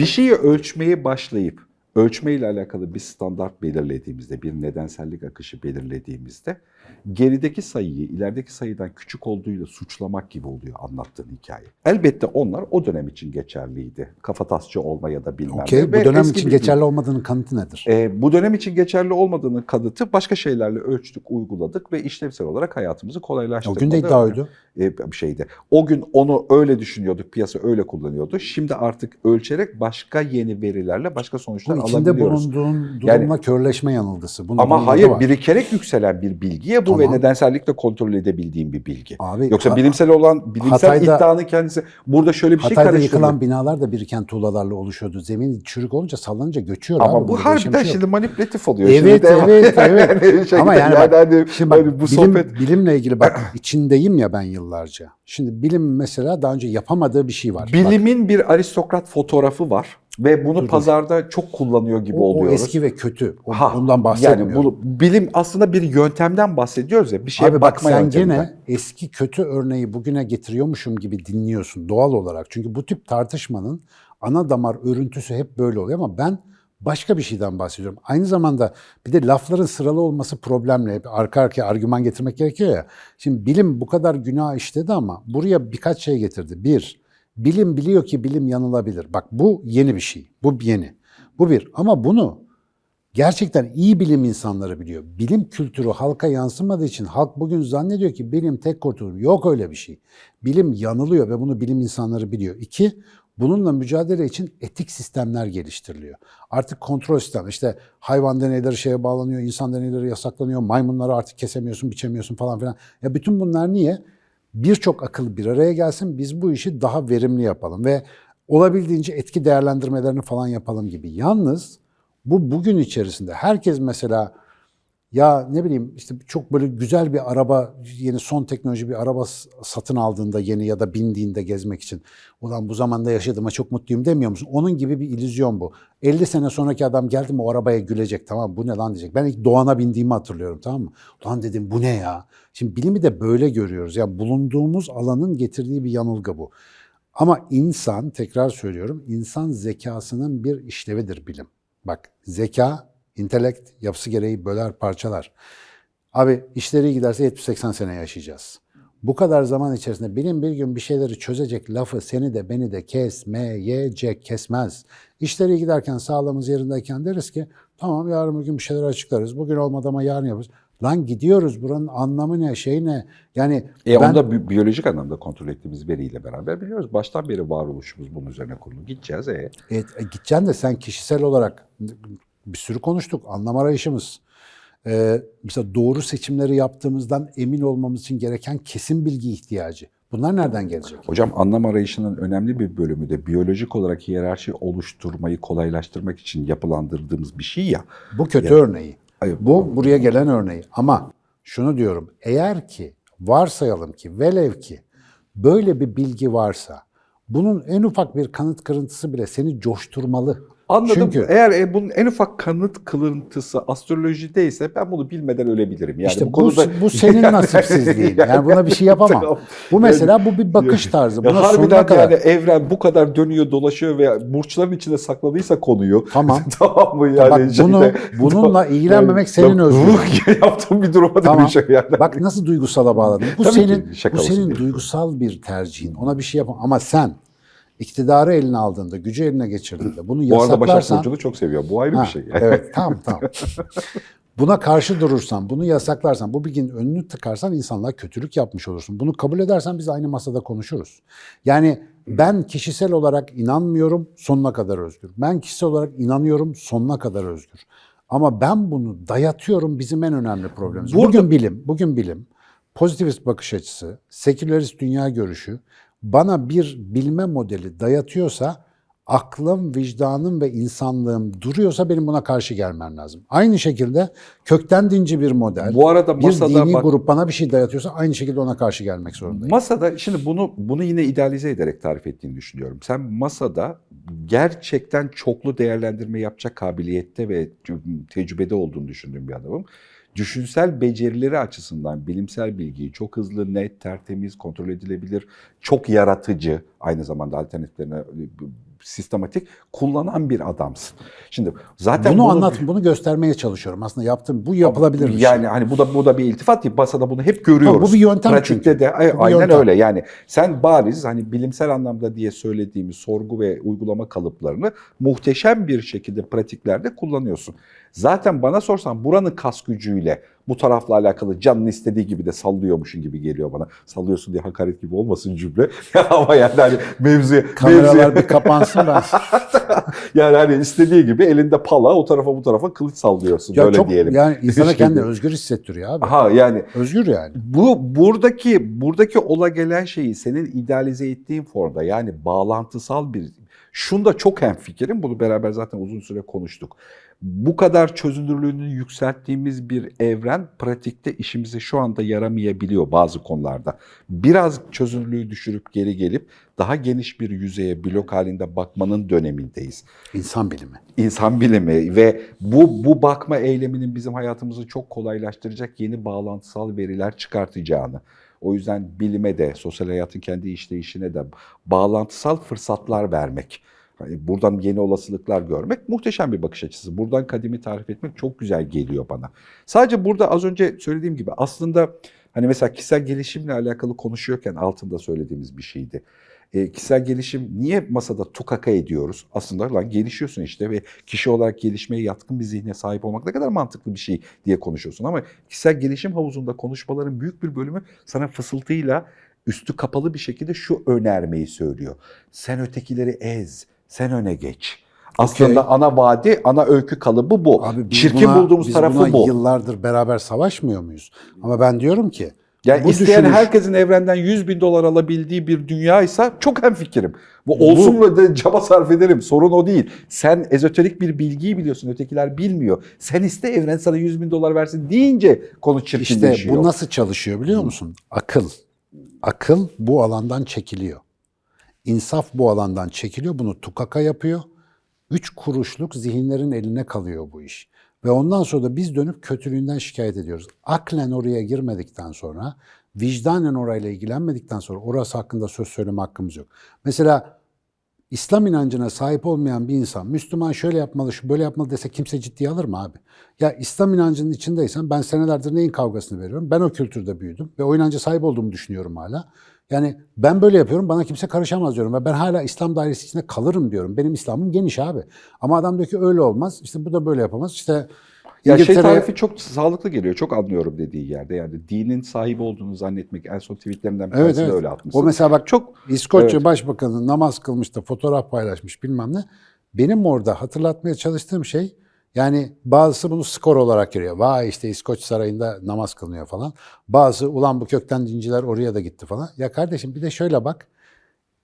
Bir şeyi ölçmeye başlayıp ölçmeyle alakalı bir standart belirlediğimizde, bir nedensellik akışı belirlediğimizde gerideki sayıyı ilerideki sayıdan küçük olduğuyla suçlamak gibi oluyor anlattığın hikaye. Elbette onlar o dönem için geçerliydi. Kafatasçı olma ya da bilmem ne. Okey. Bu Ve dönem için bir- geçerli olmadığının kanıtı nedir? e, bu dönem için geçerli olmadığının kanıtı başka şeylerle ölçtük, uyguladık ve işlevsel olarak hayatımızı O kolaylaştırmadı. gün de iddia oydu. E, bir şeydi. O gün onu öyle düşünüyorduk, piyasa öyle kullanıyordu. Şimdi artık ölçerek başka yeni verilerle başka sonuçlar Bu içinde bulunduğun durumla körleşme yanılgısı. Bunun Ama hayır var. birikerek yükselen bir bilgiye bu ve Tamam. nedensellikle kontrol edebildiğim bir bilgi. Abi, Yoksa bilimsel olan bilimsel Hatay'da- iddianın kendisi burada şöyle bir şey Hatay'da karıştırıyor. yıkılan binalar da biriken tuğlalarla oluşuyordu. Zemin çürük olunca sallanınca göçüyor Ama abi. bu harbiden şey şimdi manipülatif oluyor. Evet, şimdi evet, evet. Yani şey- Ama yani, bak, hani- şimdi bak, hani bu bilim, sohbet bilimle ilgili bak içindeyim ya ben yıllarca. Şimdi bilim mesela daha önce yapamadığı bir şey var. Bak, Bilimin bir aristokrat fotoğrafı var ve bunu dur. pazarda çok kullanıyor gibi o, o oluyoruz. eski ve kötü. O- Ha, ondan bahsetmiyorum. Yani bu bilim aslında bir yöntemden bahsediyoruz ya. Bir şeye Abi bak bakma sen yönteminden. gene eski kötü örneği bugüne getiriyormuşum gibi dinliyorsun doğal olarak. Çünkü bu tip tartışmanın ana damar örüntüsü hep böyle oluyor ama ben başka bir şeyden bahsediyorum. Aynı zamanda bir de lafların sıralı olması problemli. Hep arka arkaya argüman getirmek gerekiyor ya. Şimdi bilim bu kadar günah işledi ama buraya birkaç şey getirdi. Bir, bilim biliyor ki bilim yanılabilir. Bak bu yeni bir şey. Bu yeni. Bu bir. Ama bunu gerçekten iyi bilim insanları biliyor. Bilim kültürü halka yansımadığı için halk bugün zannediyor ki bilim tek kurtulur. Yok öyle bir şey. Bilim yanılıyor ve bunu bilim insanları biliyor. İki, bununla mücadele için etik sistemler geliştiriliyor. Artık kontrol sistem, işte hayvan deneyleri şeye bağlanıyor, insan deneyleri yasaklanıyor, maymunları artık kesemiyorsun, biçemiyorsun falan filan. Ya bütün bunlar niye? Birçok akıl bir araya gelsin, biz bu işi daha verimli yapalım ve olabildiğince etki değerlendirmelerini falan yapalım gibi. Yalnız bu bugün içerisinde herkes mesela ya ne bileyim işte çok böyle güzel bir araba, yeni son teknoloji bir araba satın aldığında yeni ya da bindiğinde gezmek için ulan bu zamanda yaşadığıma çok mutluyum demiyor musun? Onun gibi bir illüzyon bu. 50 sene sonraki adam geldi mi o arabaya gülecek tamam bu ne lan diyecek. Ben ilk Doğan'a bindiğimi hatırlıyorum tamam mı? Ulan dedim bu ne ya? Şimdi bilimi de böyle görüyoruz. Yani bulunduğumuz alanın getirdiği bir yanılgı bu. Ama insan, tekrar söylüyorum, insan zekasının bir işlevidir bilim. Bak zeka, intelekt yapısı gereği böler parçalar. Abi işleri giderse 70-80 sene yaşayacağız. Bu kadar zaman içerisinde bilim bir gün bir şeyleri çözecek lafı seni de beni de kesmeyecek, kesmez. İşleri giderken sağlığımız yerindeyken deriz ki tamam yarın bir gün bir şeyler açıklarız. Bugün olmadı ama yarın yaparız. Lan gidiyoruz buranın anlamı ne, şey ne? Yani E ben- onu da bi- biyolojik anlamda kontrol ettiğimiz veriyle beraber biliyoruz. Baştan beri varoluşumuz bunun üzerine kurulu. Gideceğiz e. E, e, gideceksin de sen kişisel olarak bir sürü konuştuk. Anlam arayışımız. E, mesela doğru seçimleri yaptığımızdan emin olmamız için gereken kesin bilgi ihtiyacı. Bunlar nereden gelecek? Hocam anlam arayışının önemli bir bölümü de biyolojik olarak hiyerarşi oluşturmayı kolaylaştırmak için yapılandırdığımız bir şey ya. Bu kötü örneği. Hayır, Bu buraya gelen örneği. Ama şunu diyorum. Eğer ki varsayalım ki velev ki böyle bir bilgi varsa bunun en ufak bir kanıt kırıntısı bile seni coşturmalı. Anladım. Çünkü Eğer e, bunun en ufak kanıt kılıntısı astrolojideyse ben bunu bilmeden ölebilirim. Yani İşte bu, konuda- bu senin nasipsizliğin. Yani buna bir şey yapamam. Tamam. Bu mesela bu bir bakış tarzı. Ya Buna sonuna harbiden kadar. yani evren bu kadar dönüyor dolaşıyor ve burçların içinde sakladıysa konuyu. Tamam. tamam mı yani? Bak bunu bununla ilgilenmemek senin özgürlüğün. Yaptığım bir duruma Tamam. dönüşüyor yani. Bak nasıl duygusala bağladın. Bu Tabii ki senin şaka bu senin diye. duygusal bir tercihin. Ona bir şey yapamam. Ama sen iktidarı eline aldığında, gücü eline geçirdiğinde bunu Bu arada Başak yasaklarsan Burcu'nu çok seviyor. Bu ayrı Ha, bir şey. Evet tamam tamam. Buna karşı durursan, bunu yasaklarsan, bu bilginin önünü tıkarsan insanlığa kötülük yapmış olursun. Bunu kabul edersen biz aynı masada konuşuruz. Yani ben kişisel olarak inanmıyorum, sonuna kadar özgür. Ben kişisel olarak inanıyorum, sonuna kadar özgür. Ama ben bunu dayatıyorum bizim en önemli problemimiz. Burada- Bugün bilim, bugün bilim, pozitivist bakış açısı, sekülerist dünya görüşü bana bir bilme modeli dayatıyorsa aklım, vicdanım ve insanlığım duruyorsa benim buna karşı gelmem lazım. Aynı şekilde kökten dinci bir model, Bu arada bir masada dini bak- grup bana bir şey dayatıyorsa aynı şekilde ona karşı gelmek zorundayım. Masada şimdi bunu bunu yine idealize ederek tarif ettiğini düşünüyorum. Sen masada gerçekten çoklu değerlendirme yapacak kabiliyette ve tecrübede olduğunu düşündüğüm bir adamım. Düşünsel becerileri açısından bilimsel bilgiyi çok hızlı, net, tertemiz, kontrol edilebilir, çok yaratıcı, aynı zamanda alternatiflerine sistematik kullanan bir adamsın. Şimdi zaten bunu bunu- anlat, bunu göstermeye çalışıyorum. Aslında yaptığım bu yapılabilir bir şey. yani hani bu da bu da bir iltifat değil. Basada bunu hep görüyoruz. Ama bu bir yöntem Pratikte çünkü. de ay- aynen yöntem. öyle. Yani sen bariz hani bilimsel anlamda diye söylediğimiz sorgu ve uygulama kalıplarını muhteşem bir şekilde pratiklerde kullanıyorsun. Zaten bana sorsan buranın kas gücüyle bu tarafla alakalı canın istediği gibi de sallıyormuşun gibi geliyor bana. Sallıyorsun diye hakaret gibi olmasın cümle. Ama yani hani mevzuya, Kameralar mevzuya- bir kapansın ben. yani hani istediği gibi elinde pala o tarafa bu tarafa kılıç sallıyorsun ya öyle çok diyelim. yani insana Şey kendini özgür hissettiriyor abi. Aha yani Özgür yani. bu buradaki buradaki ola gelen şeyi senin idealize ettiğin formda yani bağlantısal bir şunda çok hemfikirim. Bunu beraber zaten uzun süre konuştuk. Bu kadar çözünürlüğünü yükselttiğimiz bir evren pratikte işimize şu anda yaramayabiliyor bazı konularda. Biraz çözünürlüğü düşürüp geri gelip daha geniş bir yüzeye blok halinde bakmanın dönemindeyiz İnsan bilimi. insan bilimi ve bu bu bakma eyleminin bizim hayatımızı çok kolaylaştıracak yeni bağlantısal veriler çıkartacağını. O yüzden bilime de, sosyal hayatın kendi işleyişine de bağlantısal fırsatlar vermek. Hani buradan yeni olasılıklar görmek muhteşem bir bakış açısı. Buradan kadimi tarif etmek çok güzel geliyor bana. Sadece burada az önce söylediğim gibi aslında hani mesela kişisel gelişimle alakalı konuşuyorken altında söylediğimiz bir şeydi. E, kişisel gelişim niye masada tukaka ediyoruz? Aslında lan gelişiyorsun işte ve kişi olarak gelişmeye yatkın bir zihne sahip olmak ne kadar mantıklı bir şey diye konuşuyorsun. Ama kişisel gelişim havuzunda konuşmaların büyük bir bölümü sana fısıltıyla üstü kapalı bir şekilde şu önermeyi söylüyor. Sen ötekileri ez, sen öne geç. Aslında Okey. ana vaadi, ana öykü kalıbı bu. Abi Çirkin buna- bulduğumuz biz tarafı buna bu. yıllardır beraber savaşmıyor muyuz? Ama ben diyorum ki Yani bu isteyen düşünüş- herkesin evrenden 100 bin dolar alabildiği bir dünyaysa çok hemfikirim. Bu olsun ve de çaba sarf ederim. Sorun o değil. Sen ezoterik bir bilgiyi biliyorsun. Ötekiler bilmiyor. Sen iste evren sana 100 bin dolar versin deyince konu işte çirkinleşiyor. bu nasıl çalışıyor biliyor musun? Akıl. Akıl bu alandan çekiliyor. İnsaf bu alandan çekiliyor. Bunu tukaka yapıyor. Üç kuruşluk zihinlerin eline kalıyor bu iş. Ve ondan sonra da biz dönüp kötülüğünden şikayet ediyoruz. Aklen oraya girmedikten sonra, vicdanen orayla ilgilenmedikten sonra orası hakkında söz söyleme hakkımız yok. Mesela İslam inancına sahip olmayan bir insan Müslüman şöyle yapmalı, şu böyle yapmalı dese kimse ciddiye alır mı abi? Ya İslam inancının içindeysen ben senelerdir neyin kavgasını veriyorum? Ben o kültürde büyüdüm ve o inanca sahip olduğumu düşünüyorum hala. Yani ben böyle yapıyorum bana kimse karışamaz diyorum ve ben hala İslam dairesi içinde kalırım diyorum. Benim İslam'ım geniş abi. Ama adam diyor ki öyle olmaz. İşte bu da böyle yapamaz. İşte ya şey tarifi çok sağlıklı geliyor. Çok anlıyorum dediği yerde. Yani dinin sahibi olduğunu zannetmek en son tweetlerinden bir Evet, evet. öyle atmışsın. O mesela bak çok İskoçya Evet. Başbakanı namaz kılmış da fotoğraf paylaşmış bilmem ne. Benim orada hatırlatmaya çalıştığım şey yani bazısı bunu skor olarak görüyor. Vay işte İskoç Sarayı'nda namaz kılınıyor falan. Bazısı ulan bu kökten dinciler oraya da gitti falan. Ya kardeşim bir de şöyle bak.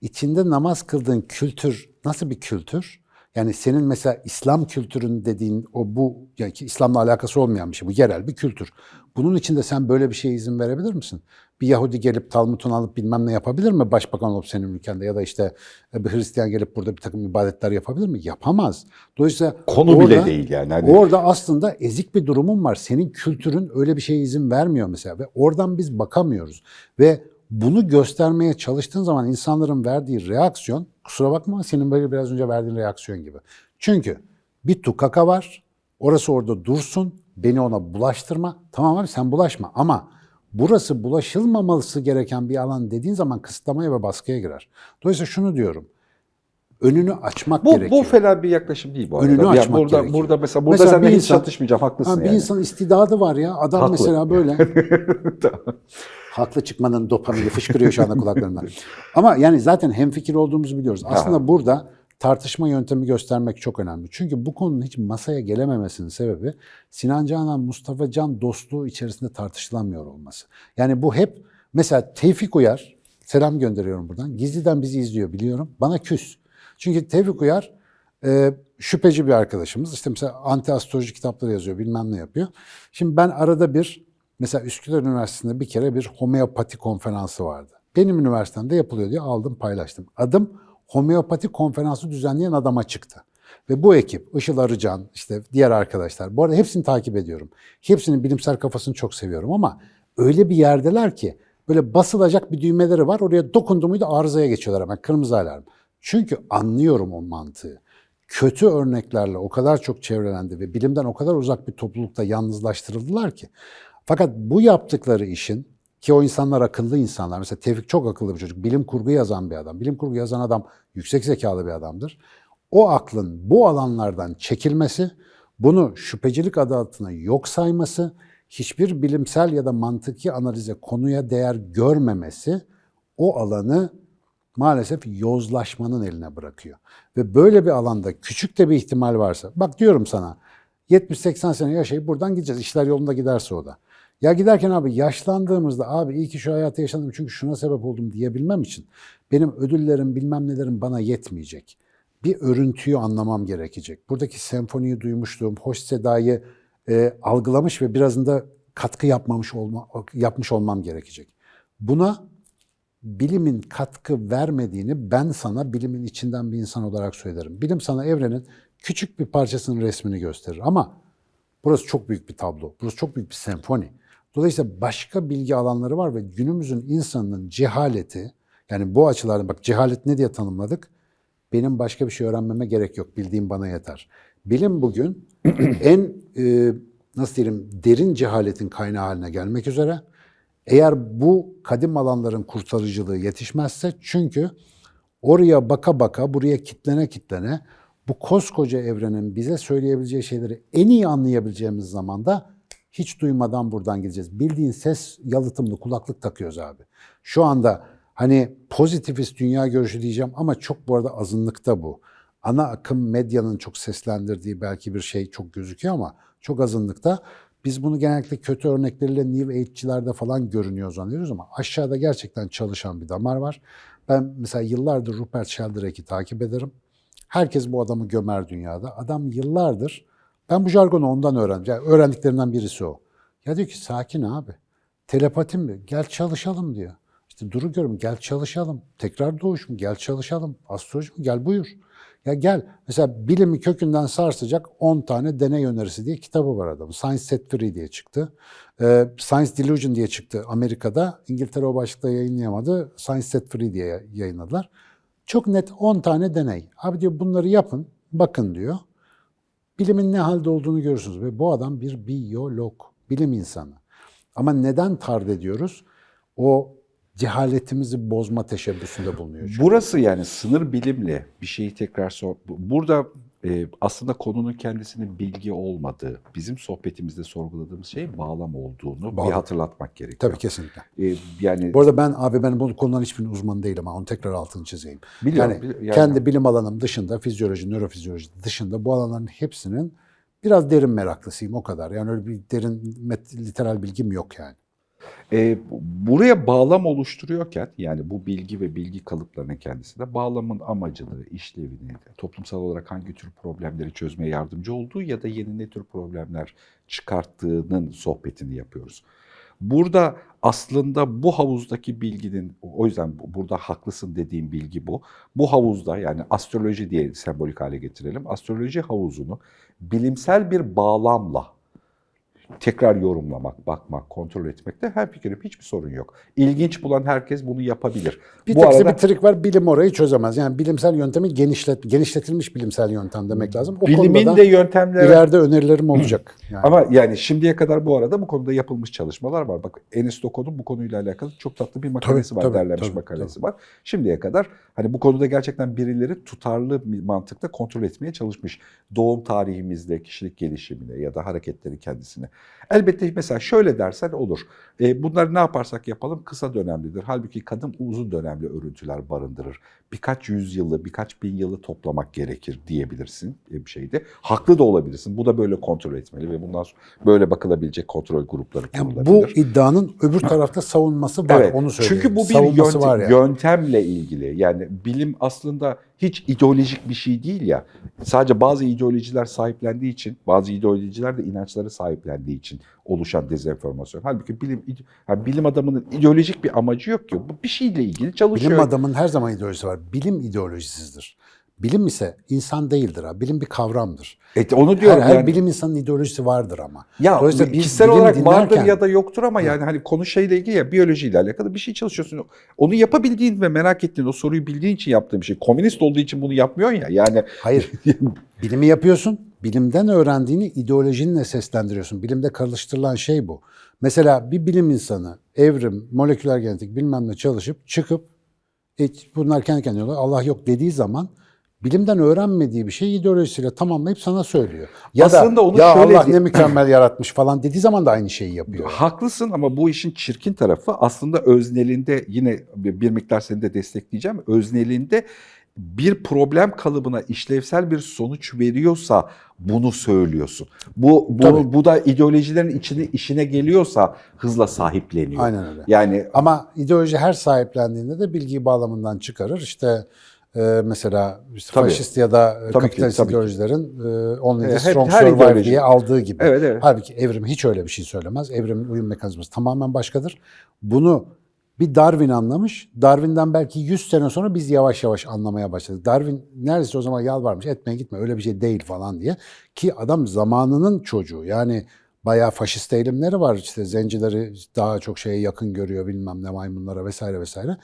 İçinde namaz kıldığın kültür nasıl bir kültür? Yani senin mesela İslam kültürün dediğin o bu yani İslam'la alakası olmayan bir şey. Bu yerel bir kültür. Bunun içinde sen böyle bir şeye izin verebilir misin? Bir Yahudi gelip Talmud'unu alıp bilmem ne yapabilir mi başbakan olup senin ülkende ya da işte e, bir Hristiyan gelip burada bir takım ibadetler yapabilir mi? Yapamaz. Dolayısıyla konu bile orada- değil yani. Hani Orada aslında ezik bir durumun var. Senin kültürün öyle bir şeye izin vermiyor mesela ve oradan biz bakamıyoruz. Ve bunu göstermeye çalıştığın zaman insanların verdiği reaksiyon, kusura bakma senin böyle biraz önce verdiğin reaksiyon gibi. Çünkü bir tukaka var, orası orada dursun, beni ona bulaştırma. Tamam abi sen bulaşma ama burası bulaşılmaması gereken bir alan dediğin zaman kısıtlamaya ve baskıya girer. Dolayısıyla şunu diyorum, önünü açmak bu, gerekiyor. bu fena bir yaklaşım değil bu arada. Önünü Ya açmak burada, gerekiyor. burada mesela burada Mesela seninle bir hiç çatışmayacağım haklısın Ha, bir yani. insan istidadı var ya. Adam Haklı. mesela böyle. Haklı çıkmanın dopamini fışkırıyor şu anda kulaklarımdan. Ama yani zaten hemfikir olduğumuzu biliyoruz. Aslında burada tartışma yöntemi göstermek çok önemli. Çünkü bu konunun hiç masaya gelememesinin sebebi Sinan Canan, Mustafa Can dostluğu içerisinde tartışılamıyor olması. Yani bu hep mesela Tevfik Uyar, selam gönderiyorum buradan. Gizliden bizi izliyor biliyorum. Bana küs. Çünkü Tevfik Uyar e, şüpheci bir arkadaşımız. İşte mesela anti astroloji kitapları yazıyor, bilmem ne yapıyor. Şimdi ben arada bir, mesela Üsküdar Üniversitesi'nde bir kere bir homeopati konferansı vardı. Benim üniversitemde yapılıyor diye aldım paylaştım. Adım homeopati konferansı düzenleyen adama çıktı. Ve bu ekip, Işıl Arıcan, işte diğer arkadaşlar, bu arada hepsini takip ediyorum. Hepsinin bilimsel kafasını çok seviyorum ama öyle bir yerdeler ki böyle basılacak bir düğmeleri var. Oraya dokundu muydu arızaya geçiyorlar hemen, kırmızı alarm. Çünkü anlıyorum o mantığı. Kötü örneklerle o kadar çok çevrelendi ve bilimden o kadar uzak bir toplulukta yalnızlaştırıldılar ki. Fakat bu yaptıkları işin ki o insanlar akıllı insanlar. Mesela Tevfik çok akıllı bir çocuk. Bilim kurgu yazan bir adam. Bilim kurgu yazan adam yüksek zekalı bir adamdır. O aklın bu alanlardan çekilmesi, bunu şüphecilik adı altına yok sayması, hiçbir bilimsel ya da mantıki analize konuya değer görmemesi o alanı maalesef yozlaşmanın eline bırakıyor. Ve böyle bir alanda küçük de bir ihtimal varsa, bak diyorum sana 70-80 sene yaşayıp buradan gideceğiz. İşler yolunda giderse o da. Ya giderken abi yaşlandığımızda abi iyi ki şu hayatı yaşadım çünkü şuna sebep oldum diyebilmem için benim ödüllerim bilmem nelerim bana yetmeyecek. Bir örüntüyü anlamam gerekecek. Buradaki senfoniyi duymuşluğum, hoş sedayı e, algılamış ve birazında katkı yapmamış olma, yapmış olmam gerekecek. Buna bilimin katkı vermediğini ben sana bilimin içinden bir insan olarak söylerim. Bilim sana evrenin küçük bir parçasının resmini gösterir ama burası çok büyük bir tablo. Burası çok büyük bir senfoni. Dolayısıyla başka bilgi alanları var ve günümüzün insanının cehaleti, yani bu açılardan bak cehalet ne diye tanımladık? Benim başka bir şey öğrenmeme gerek yok. Bildiğim bana yeter. Bilim bugün en e, nasıl diyelim derin cehaletin kaynağı haline gelmek üzere. Eğer bu kadim alanların kurtarıcılığı yetişmezse çünkü oraya baka baka buraya kitlene kitlene bu koskoca evrenin bize söyleyebileceği şeyleri en iyi anlayabileceğimiz zamanda hiç duymadan buradan gideceğiz. Bildiğin ses yalıtımlı kulaklık takıyoruz abi. Şu anda hani pozitivist dünya görüşü diyeceğim ama çok bu arada azınlıkta bu. Ana akım medyanın çok seslendirdiği belki bir şey çok gözüküyor ama çok azınlıkta. Biz bunu genellikle kötü örnekleriyle New Age'çilerde falan görünüyor zannediyoruz ama aşağıda gerçekten çalışan bir damar var. Ben mesela yıllardır Rupert Sheldrake'i takip ederim. Herkes bu adamı gömer dünyada. Adam yıllardır, ben bu jargonu ondan öğrendim. Yani öğrendiklerinden birisi o. Ya diyor ki sakin abi. Telepatim mi? Gel çalışalım diyor. İşte duru görüm gel çalışalım. Tekrar doğuş mu? Gel çalışalım. Astroloji mi? Gel buyur. Ya gel. Mesela bilimi kökünden sarsacak 10 tane deney önerisi diye kitabı var adamın. Science Set Free diye çıktı. Ee, Science Delusion diye çıktı Amerika'da. İngiltere o başlıkta yayınlayamadı. Science Set Free diye yayınladılar. Çok net 10 tane deney. Abi diyor bunları yapın, bakın diyor. Bilimin ne halde olduğunu görürsünüz. Ve bu adam bir biyolog, bilim insanı. Ama neden tard ediyoruz? O cehaletimizi bozma teşebbüsünde bulunuyor. Çünkü. Burası yani sınır bilimle bir şeyi tekrar sor. Burada e, aslında konunun kendisinin bilgi olmadığı, bizim sohbetimizde sorguladığımız şey bağlam olduğunu Bağlam. bir hatırlatmak gerekiyor. Tabii kesinlikle. E, yani Bu arada ben abi ben bu konuların hiçbirinin uzmanı değilim ama onu tekrar altını çizeyim. Biliyorum, yani, bili- yani- kendi bilim alanım dışında, fizyoloji, nörofizyoloji dışında bu alanların hepsinin biraz derin meraklısıyım o kadar. Yani öyle bir derin literal bilgim yok yani. E, buraya bağlam oluşturuyorken yani bu bilgi ve bilgi kalıplarının kendisinde bağlamın amacını, işlevini, toplumsal olarak hangi tür problemleri çözmeye yardımcı olduğu ya da yeni ne tür problemler çıkarttığının sohbetini yapıyoruz. Burada aslında bu havuzdaki bilginin, o yüzden bu- burada haklısın dediğim bilgi bu. Bu havuzda yani astroloji diye sembolik hale getirelim. Astroloji havuzunu bilimsel bir bağlamla tekrar yorumlamak, bakmak, kontrol etmekte her fikrim hiçbir sorun yok. İlginç bulan herkes bunu yapabilir. Bir Bu arada bir trik var, bilim orayı çözemez. Yani bilimsel yöntemi genişlet, genişletilmiş bilimsel yöntem demek lazım. O bilimin de yöntemleri ileride önerilerim olacak. Yani. ama yani şimdiye kadar bu arada bu konuda yapılmış çalışmalar var. Bak Enis Doko'nun bu konuyla alakalı çok tatlı bir makalesi Tabii, var, tabii, derlenmiş tabii, makalesi var. Şimdiye kadar hani bu konuda gerçekten birileri tutarlı bir mantıkla kontrol etmeye çalışmış. Doğum tarihimizde, kişilik gelişimine ya da hareketleri kendisine. Elbette mesela şöyle dersen olur. E, bunları ne yaparsak yapalım kısa dönemlidir. Halbuki kadın uzun dönemli örüntüler barındırır. Birkaç yüzyılı, birkaç bin yılı toplamak gerekir diyebilirsin e, bir şeyde. Haklı da olabilirsin. Bu da böyle kontrol etmeli ve bundan sonra böyle bakılabilecek kontrol grupları Yani bu iddianın öbür tarafta savunması var. Evet, Onu söyleyeyim. Çünkü bu bir Savunması yöntem- var yani. yöntemle ilgili. Yani bilim aslında hiç ideolojik bir şey değil ya. Sadece bazı ideolojiler sahiplendiği için, bazı ideolojiler de inançları sahiplendiği için oluşan dezenformasyon. Halbuki bilim yani bilim adamının ideolojik bir amacı yok ki. Bu bir şeyle ilgili çalışıyor. Bilim adamın her zaman ideolojisi var. Bilim ideolojisizdir. Bilim ise insan değildir ha. Bilim bir kavramdır. E, onu diyorum her yani. bilim insanın ideolojisi vardır ama. Ya Dolayısıyla biz kişisel olarak vardır dinlerken- ya da yoktur ama yani hani konu şeyle ilgili ya biyolojiyle alakalı bir şey çalışıyorsun. Onu yapabildiğin ve merak ettiğin o soruyu bildiğin için yaptığın bir şey. Komünist olduğu için bunu yapmıyorsun ya. Yani Hayır. Bilimi yapıyorsun. Bilimden öğrendiğini ideolojinle seslendiriyorsun. Bilimde karıştırılan şey bu. Mesela bir bilim insanı evrim, moleküler genetik bilmem ne çalışıp çıkıp e, bunlar kendi kendine Allah yok dediği zaman bilimden öğrenmediği bir şeyi ideolojisiyle tamamlayıp sana söylüyor. Ya Aslında da onu ya şöyle Allah ne mükemmel yaratmış falan dediği zaman da aynı şeyi yapıyor. haklısın ama bu işin çirkin tarafı aslında öznelinde yine bir miktar seni de destekleyeceğim. Öznelinde bir problem kalıbına işlevsel bir sonuç veriyorsa bunu söylüyorsun. Bu bu, Tabii. bu da ideolojilerin içine işine geliyorsa hızla sahipleniyor. Aynen öyle. Yani Ama ideoloji her sahiplendiğinde de bilgiyi bağlamından çıkarır. İşte mesela işte Tabii. faşist ya da e, Tabii ki, kapitalist tabii ki. ideolojilerin e, only the strong her survive ideoloji. diye aldığı gibi. Evet, evet. Halbuki evrim hiç öyle bir şey söylemez. Evrimin uyum mekanizması tamamen başkadır. Bunu bir Darwin anlamış. Darwin'den belki 100 sene sonra biz yavaş yavaş anlamaya başladık. Darwin neredeyse o zaman yalvarmış etme gitme öyle bir şey değil falan diye. Ki adam zamanının çocuğu yani bayağı faşist eğilimleri var. İşte zencileri daha çok şeye yakın görüyor bilmem ne maymunlara vesaire vesaire.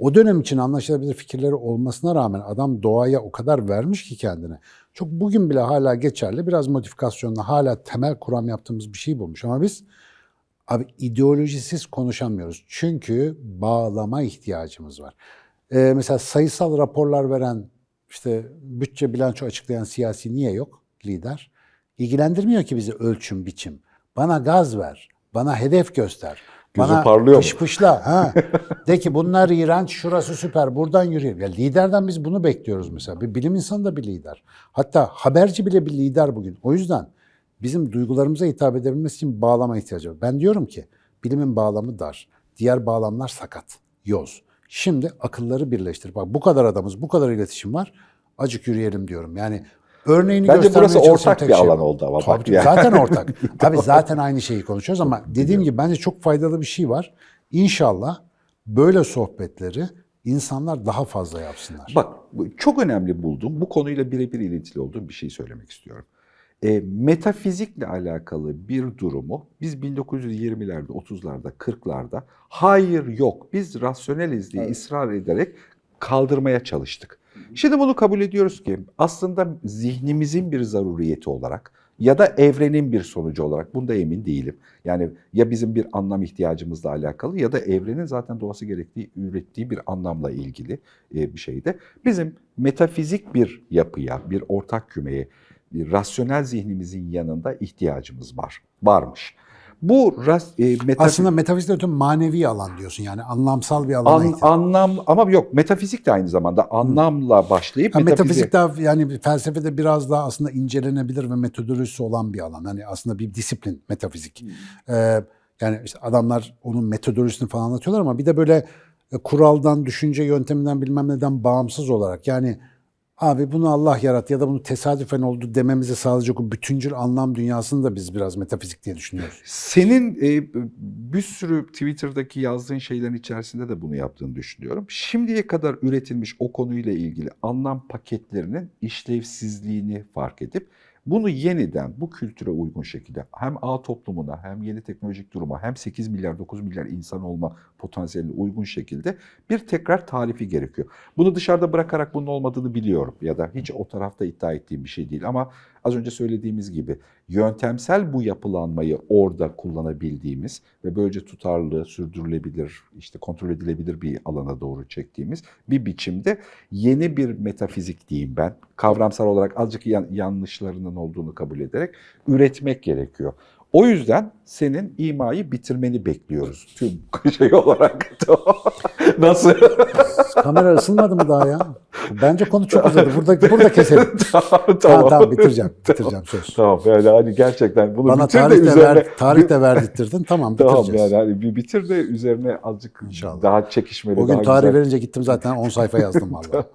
O dönem için anlaşılabilir fikirleri olmasına rağmen adam doğaya o kadar vermiş ki kendine. Çok bugün bile hala geçerli. Biraz modifikasyonla hala temel kuram yaptığımız bir şey bulmuş. Ama biz Abi ideolojisiz konuşamıyoruz. Çünkü bağlama ihtiyacımız var. Ee, mesela sayısal raporlar veren, işte bütçe bilanço açıklayan siyasi niye yok lider? İlgilendirmiyor ki bizi ölçüm biçim. Bana gaz ver, bana hedef göster. Gözü bana parlıyor mu? pışpışla. Ha. De ki bunlar iğrenç, şurası süper, buradan yürüyelim. Ya liderden biz bunu bekliyoruz mesela. Bir bilim insanı da bir lider. Hatta haberci bile bir lider bugün. O yüzden bizim duygularımıza hitap edebilmesi için bağlama ihtiyacı var. Ben diyorum ki bilimin bağlamı dar. Diğer bağlamlar sakat, yoz. Şimdi akılları birleştir. Bak bu kadar adamız, bu kadar iletişim var. Acık yürüyelim diyorum. Yani örneğini Bence burası ortak bir şey alan oldu ama Tabii, bak yani. Zaten ortak. Tabii zaten aynı şeyi konuşuyoruz ama dediğim gibi bence çok faydalı bir şey var. İnşallah böyle sohbetleri insanlar daha fazla yapsınlar. Bak çok önemli buldum. Bu konuyla birebir ilintili olduğum bir şey söylemek istiyorum. E, metafizikle alakalı bir durumu biz 1920'lerde, 30'larda, 40'larda hayır yok biz rasyoneliz diye ısrar ederek kaldırmaya çalıştık. Şimdi bunu kabul ediyoruz ki aslında zihnimizin bir zaruriyeti olarak ya da evrenin bir sonucu olarak bunda emin değilim. Yani ya bizim bir anlam ihtiyacımızla alakalı ya da evrenin zaten doğası gerektiği, ürettiği bir anlamla ilgili e, bir şeyde. Bizim metafizik bir yapıya, bir ortak kümeye, bir rasyonel zihnimizin yanında ihtiyacımız var. Varmış. Bu ras, e, metafizik... Aslında metafizikten öte manevi alan diyorsun yani anlamsal bir alana An- ihtiyaç. anlam ama yok metafizik de aynı zamanda anlamla başlayıp Ha, metafizik- metafizik daha yani felsefede biraz daha aslında incelenebilir ve metodolojisi olan bir alan. Hani aslında bir disiplin metafizik. Ee, yani işte adamlar onun metodolojisini falan anlatıyorlar ama bir de böyle e, kuraldan, düşünce yönteminden bilmem neden bağımsız olarak yani abi bunu Allah yarattı ya da bunu tesadüfen oldu dememize sağlayacak o bütüncül anlam dünyasını da biz biraz metafizik diye düşünüyoruz. Senin e, bir sürü Twitter'daki yazdığın şeylerin içerisinde de bunu yaptığını düşünüyorum. Şimdiye kadar üretilmiş o konuyla ilgili anlam paketlerinin işlevsizliğini fark edip bunu yeniden bu kültüre uygun şekilde hem ağ toplumuna hem yeni teknolojik duruma hem 8 milyar 9 milyar insan olma potansiyeline uygun şekilde bir tekrar tarifi gerekiyor. Bunu dışarıda bırakarak bunun olmadığını biliyorum ya da hiç o tarafta iddia ettiğim bir şey değil ama az önce söylediğimiz gibi yöntemsel bu yapılanmayı orada kullanabildiğimiz ve böylece tutarlı, sürdürülebilir, işte kontrol edilebilir bir alana doğru çektiğimiz bir biçimde yeni bir metafizik diyeyim ben. Kavramsal olarak azıcık yan- yanlışlarının olduğunu kabul ederek üretmek gerekiyor. O yüzden senin imayı bitirmeni bekliyoruz tüm şey olarak. Nasıl? Kamera ısınmadı mı daha ya? Bence konu çok uzadı. Burada, burada keselim. tamam, Tamam, tamam bitireceğim. Bitireceğim söz. Tamam yani hani gerçekten bunu Bana bitir tarih de, üzerine... ver, tarih de verdirttirdin. Tamam Tamam bitireceğiz. yani hani bir bitir de üzerine azıcık İnşallah. daha çekişmeli, O gün tarih güzel. verince gittim zaten 10 sayfa yazdım vallahi.